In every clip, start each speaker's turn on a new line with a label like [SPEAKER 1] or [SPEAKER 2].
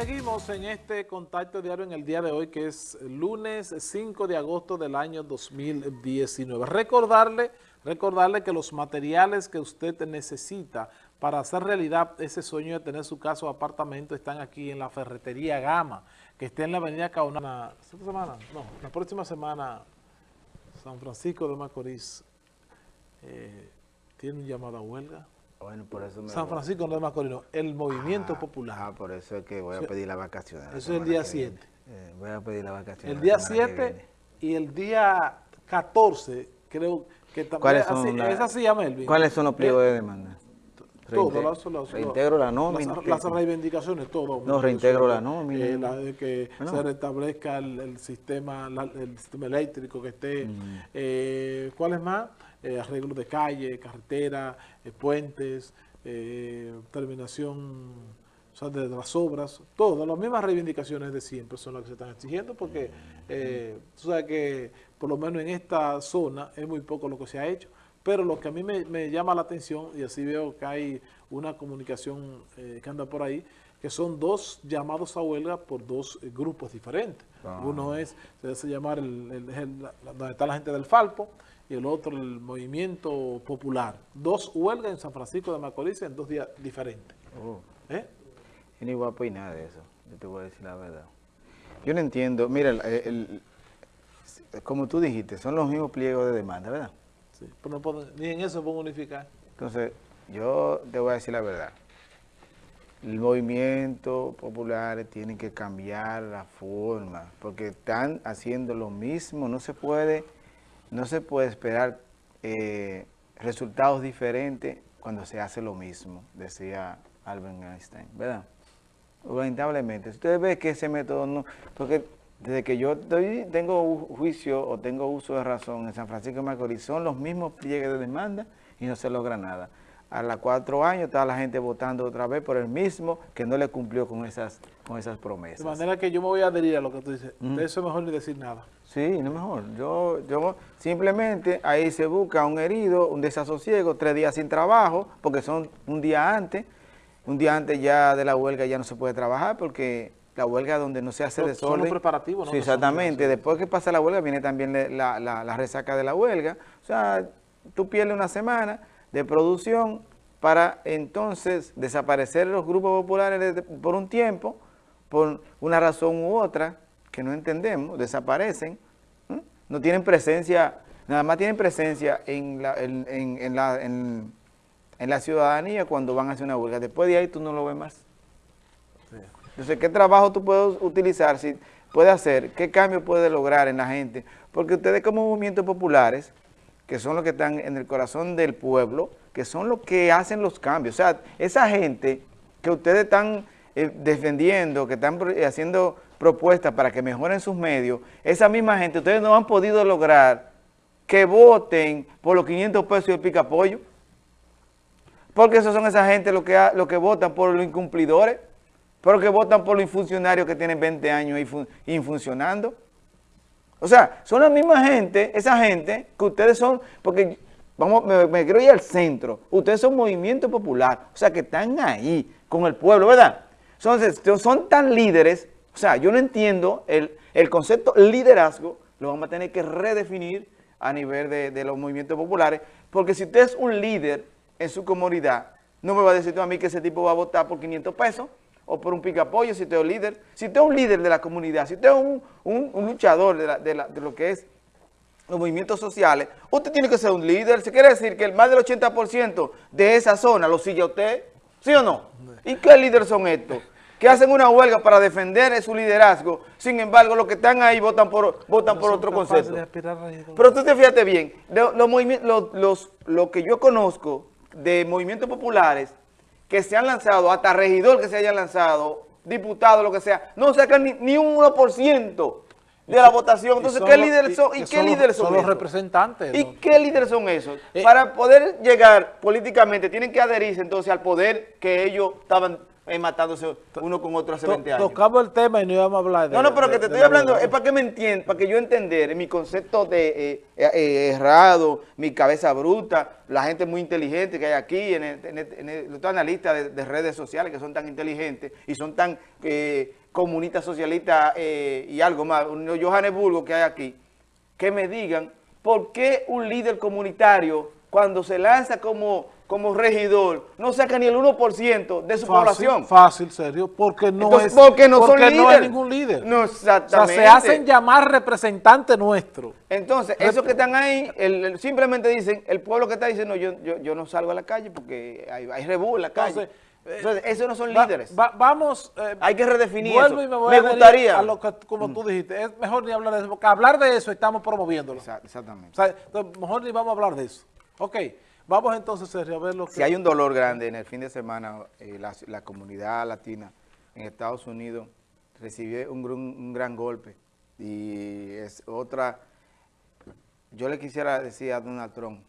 [SPEAKER 1] seguimos en este contacto diario en el día de hoy, que es lunes 5 de agosto del año 2019. Recordarle, recordarle que los materiales que usted necesita para hacer realidad ese sueño de tener su casa o apartamento están aquí en la Ferretería Gama, que está en la avenida Caona. ¿Esta semana? No, la próxima semana San Francisco de Macorís eh, tiene un llamado a huelga.
[SPEAKER 2] Bueno, por eso me
[SPEAKER 1] San Francisco no de Macorís, no, el Movimiento
[SPEAKER 2] Ah,
[SPEAKER 1] Popular.
[SPEAKER 2] Ah, por eso es que voy a pedir la vacación. la
[SPEAKER 1] Eso es el día
[SPEAKER 2] que
[SPEAKER 1] 7.
[SPEAKER 2] viene. Eh, voy a pedir la vacación.
[SPEAKER 1] El
[SPEAKER 2] la
[SPEAKER 1] día
[SPEAKER 2] semana que
[SPEAKER 1] 7
[SPEAKER 2] viene.
[SPEAKER 1] y el día 14, creo que también.
[SPEAKER 2] ¿Cuáles son
[SPEAKER 1] así,
[SPEAKER 2] la-
[SPEAKER 1] es así, ya, Melvin.
[SPEAKER 2] ¿Cuáles son los pliegos
[SPEAKER 1] Eh,
[SPEAKER 2] de demanda?
[SPEAKER 1] Todo, las- las-
[SPEAKER 2] reintegro la nómina.
[SPEAKER 1] Las, las reivindicaciones, todo.
[SPEAKER 2] No, reintegro la nómina.
[SPEAKER 1] Eh, la de que
[SPEAKER 2] Bueno.
[SPEAKER 1] se restablezca el, el sistema el sistema eléctrico que esté.
[SPEAKER 2] Mm.
[SPEAKER 1] Eh, ¿Cuáles más? Eh, arreglos de calle, carretera, eh, puentes, eh, terminación o sea, de, de las obras. Todas las mismas reivindicaciones de siempre son las que se están exigiendo porque eh, tú sabes que por lo menos en esta zona es muy poco lo que se ha hecho. Pero lo que a mí me, me llama la atención, y así veo que hay una comunicación que anda por ahí, que son dos llamados a huelga por dos eh, grupos diferentes.
[SPEAKER 2] Ah.
[SPEAKER 1] Uno es, se hace llamar, el, el- el- la- donde está la gente del Falpo, y el otro el Movimiento Popular. Dos huelgas en San Francisco de Macorís en dos días diferentes.
[SPEAKER 2] Oh,
[SPEAKER 1] ¿eh?
[SPEAKER 2] yo ni voy a opinar de eso. Yo te voy a decir la verdad. Yo no entiendo. Mira, como tú dijiste, son los mismos pliegos de demanda, ¿verdad?
[SPEAKER 1] Sí, pero no puedo- ni en eso puedo unificar.
[SPEAKER 2] Entonces, yo te voy a decir la verdad. El movimiento popular tiene que cambiar la forma, porque están haciendo lo mismo, no se puede, no se puede esperar eh, resultados diferentes cuando se hace lo mismo, decía Albert Einstein, ¿verdad? Lamentablemente, si ustedes ven que ese método no, porque desde que yo tengo juicio o tengo uso de razón en San Francisco de Macorís, son los mismos pliegues de demanda y no se logra nada. A los cuatro años está la gente votando otra vez por el mismo que no le cumplió con esas, con esas
[SPEAKER 1] De
[SPEAKER 2] promesas.
[SPEAKER 1] manera que yo me voy a adherir a lo que tú dices. De eso es mejor ni decir nada.
[SPEAKER 2] Sí, no mejor. Yo, yo simplemente ahí se busca un herido, un desasosiego, tres días sin trabajo, porque son un día antes. Un día antes ya de la huelga ya no se puede trabajar porque la huelga donde no se hace
[SPEAKER 1] Son- son
[SPEAKER 2] desorden.
[SPEAKER 1] los preparativos, ¿no?
[SPEAKER 2] Sí,
[SPEAKER 1] son
[SPEAKER 2] exactamente. Después que pasa la huelga viene también la- la resaca de la huelga. O sea, tú pierdes una semana de producción para entonces desaparecer los grupos populares por un tiempo, por una razón u otra que no entendemos, desaparecen, no tienen presencia, nada más tienen presencia en la, en, en- la, en- la ciudadanía cuando van a hacer una huelga. Después de ahí tú no lo ves más. Entonces, ¿qué trabajo tú puedes utilizar, si puede hacer, qué cambio puede lograr en la gente? Porque ustedes como movimientos populares, que son los que están en el corazón del pueblo, que son los que hacen los cambios. O sea, esa gente que ustedes están eh, defendiendo, que están haciendo propuestas para que mejoren sus medios, esa misma gente, ustedes no han podido lograr que voten por los 500 pesos y el picapollo. Porque esos son esa gente los que, los que votan por los incumplidores, pero que votan por los funcionarios que tienen 20 años y. O sea, son la misma gente, esa gente que ustedes son, porque vamos, me, me quiero ir al centro, ustedes son movimiento popular, o sea, que están ahí con el pueblo, ¿verdad? Entonces, son tan líderes, o sea, yo no entiendo el, el concepto liderazgo, lo vamos a tener que redefinir a nivel de, de los movimientos populares, porque si usted es un líder en su comunidad, no me va a decir tú a mí que ese tipo va a votar por 500 pesos o por un picapollo si usted es un líder. Si usted es un líder de la comunidad, si usted es un, un- un luchador de, la- de la- de lo que es los movimientos sociales, usted tiene que ser un líder. ¿Se quiere decir que el más del 80% de esa zona lo sigue a usted? ¿Sí o no? ¿Y qué líderes son estos? Que hacen una huelga para defender su liderazgo, sin embargo, los que están ahí votan por, votan
[SPEAKER 1] No
[SPEAKER 2] por
[SPEAKER 1] son
[SPEAKER 2] otro concepto. Pero tú te fíjate bien, lo, los lo- los- lo que yo conozco de movimientos populares que se han lanzado, hasta regidor que se haya lanzado, diputado, lo que sea, no sacan ni, ni un 1% de la votación. Entonces, ¿qué líderes son? ¿Y qué líderes son
[SPEAKER 1] son los representantes,
[SPEAKER 2] ¿Y qué líderes son esos?
[SPEAKER 1] Eh,
[SPEAKER 2] Para poder llegar políticamente, tienen que adherirse entonces al poder que ellos estaban eh, matándose uno con otro hace
[SPEAKER 1] To-
[SPEAKER 2] 20 años.
[SPEAKER 1] Tocamos el tema y no íbamos a hablar de
[SPEAKER 2] No, no, pero
[SPEAKER 1] de-
[SPEAKER 2] que te estoy
[SPEAKER 1] la
[SPEAKER 2] hablando, es para que me entiendan, para que yo entender mi concepto de eh, eh, eh, errado, mi cabeza bruta, la gente muy inteligente que hay aquí, en, el- en el- en el- los analistas de, de redes sociales que son tan inteligentes y son tan eh, comunistas, socialistas eh, y algo más, un Johannesburgo que hay aquí, que me digan por qué un líder comunitario cuando se lanza como, como regidor no saca ni el 1% de su
[SPEAKER 1] Fácil,
[SPEAKER 2] población.
[SPEAKER 1] Fácil, serio, porque no
[SPEAKER 2] Entonces,
[SPEAKER 1] es
[SPEAKER 2] porque no son
[SPEAKER 1] porque no es
[SPEAKER 2] líderes.
[SPEAKER 1] ningún líder.
[SPEAKER 2] No,
[SPEAKER 1] O sea,
[SPEAKER 2] exactamente.
[SPEAKER 1] se hacen llamar representantes nuestros.
[SPEAKER 2] Entonces, esos que están ahí, el- el- simplemente dicen, el pueblo que está diciendo, yo, yo, yo no salgo a la calle porque hay, hay rebú en la calle.
[SPEAKER 1] Entonces,
[SPEAKER 2] Entonces, esos no son
[SPEAKER 1] Va-
[SPEAKER 2] líderes.
[SPEAKER 1] va- vamos. eh,
[SPEAKER 2] hay que redefinir
[SPEAKER 1] vuelvo
[SPEAKER 2] eso.
[SPEAKER 1] y me voy
[SPEAKER 2] me
[SPEAKER 1] a
[SPEAKER 2] gustaría.
[SPEAKER 1] a lo que, como tú dijiste, es mejor ni hablar de eso, porque hablar de eso estamos promoviéndolo.
[SPEAKER 2] Exa-
[SPEAKER 1] O
[SPEAKER 2] Exactamente.
[SPEAKER 1] sea, entonces, mejor ni vamos a hablar de eso. Ok, vamos entonces, a ver lo que...
[SPEAKER 2] Si hay un dolor grande en el fin de semana, eh, la, la comunidad latina en Estados Unidos recibió un, gran- un gran golpe. Y es otra... Yo le quisiera decir a Donald Trump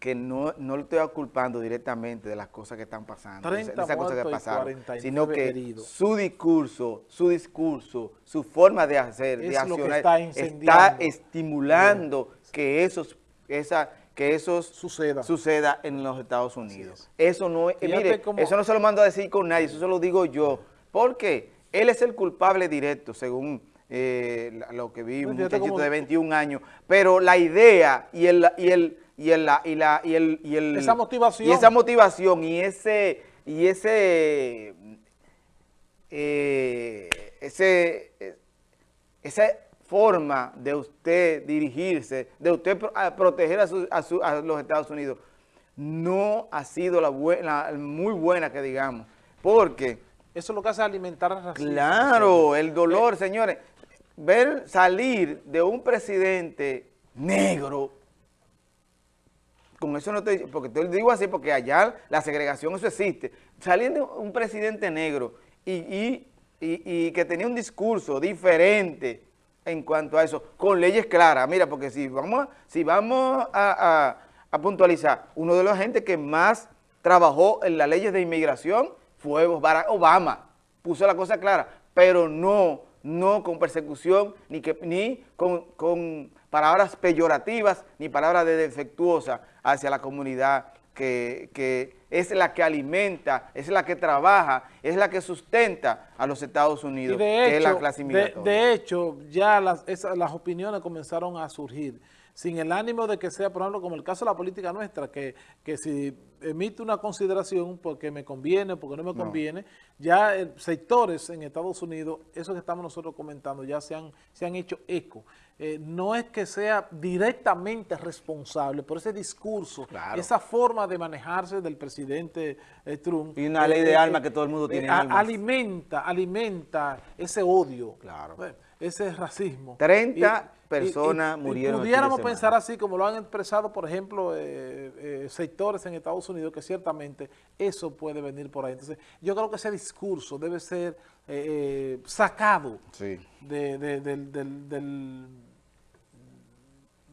[SPEAKER 2] que no, no lo estoy culpando directamente de las cosas que están pasando, de,
[SPEAKER 1] 30
[SPEAKER 2] esas cosas que pasaron,
[SPEAKER 1] 49
[SPEAKER 2] sino que
[SPEAKER 1] heridos.
[SPEAKER 2] su discurso, su discurso, su forma de hacer, de
[SPEAKER 1] Es
[SPEAKER 2] accionar,
[SPEAKER 1] está
[SPEAKER 2] estimulando que esos, esa, que esos
[SPEAKER 1] Suceda.
[SPEAKER 2] suceda en los Estados Unidos. Eso no es, eh, mire,
[SPEAKER 1] cómo-
[SPEAKER 2] eso no se lo mando a decir con nadie, eso se lo digo yo. Porque él es el culpable directo, según eh, lo que vi, un
[SPEAKER 1] Fíjate
[SPEAKER 2] muchachito
[SPEAKER 1] cómo-
[SPEAKER 2] de 21 años. Pero la idea y el y el y el y la y el y el
[SPEAKER 1] Esa motivación.
[SPEAKER 2] y esa motivación y ese y ese eh, ese forma de usted dirigirse, de usted proteger a, su- a su- a los Estados Unidos, no ha sido la buena, muy buena que digamos, porque,
[SPEAKER 1] Eso es lo que hace alimentar el racismo.
[SPEAKER 2] claro, el dolor, señores, ver salir de un presidente negro, con eso no estoy, porque te lo digo así, porque allá la segregación, eso existe. Salir de un presidente negro y, y- y- y que tenía un discurso diferente en cuanto a eso, con leyes claras. Mira, porque si vamos, si vamos a, a- a puntualizar, uno de los gente que más trabajó en las leyes de inmigración fue Barack Obama. Puso la cosa clara, pero no, no con persecución, ni, que, ni con, con palabras peyorativas, ni palabras de defectuosas hacia la comunidad que, que es la que alimenta, es la que trabaja, es la que sustenta a los Estados
[SPEAKER 1] Y
[SPEAKER 2] Unidos,
[SPEAKER 1] de
[SPEAKER 2] que es la
[SPEAKER 1] hecho,
[SPEAKER 2] clase
[SPEAKER 1] de,
[SPEAKER 2] migratoria.
[SPEAKER 1] de hecho, ya las, esas- las opiniones comenzaron a surgir, sin el ánimo de que sea, por ejemplo, como el caso de la política nuestra, que, que si emite una consideración porque me conviene, porque no me conviene, ya eh, sectores en Estados Unidos, eso que estamos nosotros comentando, ya se han, se han hecho eco. Eh, no es que sea directamente responsable por ese discurso,
[SPEAKER 2] Claro.
[SPEAKER 1] esa forma de manejarse del presidente eh, Trump.
[SPEAKER 2] Y una ley de
[SPEAKER 1] eh, eh,
[SPEAKER 2] que todo el mundo tiene
[SPEAKER 1] a-. Alimenta, alimenta ese odio.
[SPEAKER 2] Claro.
[SPEAKER 1] Ese racismo.
[SPEAKER 2] 30 personas murieron el fin de
[SPEAKER 1] pudiéramos
[SPEAKER 2] semana.
[SPEAKER 1] pensar así, como lo han expresado, por ejemplo, eh, eh, sectores en Estados Unidos, que ciertamente eso puede venir por ahí. Entonces, yo creo que ese discurso debe ser eh, sacado
[SPEAKER 2] Sí.
[SPEAKER 1] de- de- del, del- del-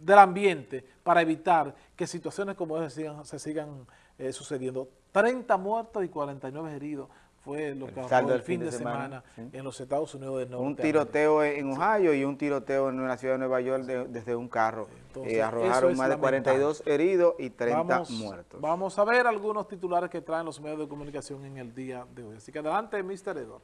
[SPEAKER 1] del ambiente para evitar que situaciones como esas sigan- se sigan eh, sucediendo. 30 muertos y 49 heridos fue lo que
[SPEAKER 2] saldo
[SPEAKER 1] el fin de semana,
[SPEAKER 2] sí.
[SPEAKER 1] en los Estados Unidos del Norte.
[SPEAKER 2] Un tiroteo en Ohio y un tiroteo en la ciudad de Nueva York de- desde un carro.
[SPEAKER 1] Entonces,
[SPEAKER 2] Eh,
[SPEAKER 1] eso
[SPEAKER 2] arrojaron
[SPEAKER 1] es
[SPEAKER 2] más de 42 heridos y 30
[SPEAKER 1] vamos,
[SPEAKER 2] muertos.
[SPEAKER 1] Vamos a ver algunos titulares que traen los medios de comunicación en el día de hoy. Así que adelante, Mr. Edward.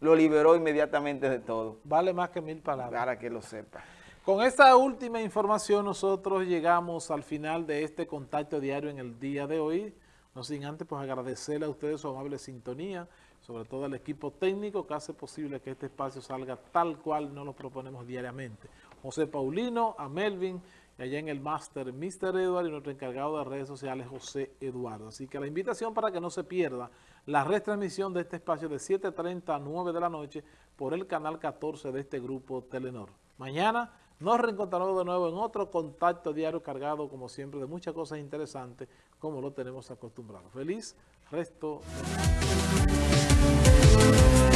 [SPEAKER 2] Lo liberó inmediatamente de todo,
[SPEAKER 1] Vale más que mil palabras.
[SPEAKER 2] para que lo sepa.
[SPEAKER 1] Con esta última información nosotros llegamos al final de este contacto diario en el día de hoy. No sin antes pues agradecerle a ustedes su amable sintonía, sobre todo al equipo técnico que hace posible que este espacio salga tal cual nos lo proponemos diariamente. José Paulino, a Melvin, y allá en el máster Mr. Edward y nuestro encargado de redes sociales José Eduardo. Así que la invitación para que no se pierda la retransmisión de este espacio de 7.30 a 9 de la noche por el canal 14 de este grupo Telenor. Mañana nos reencontraremos de nuevo en otro contacto diario cargado, como siempre, de muchas cosas interesantes, como lo tenemos acostumbrado. Feliz resto de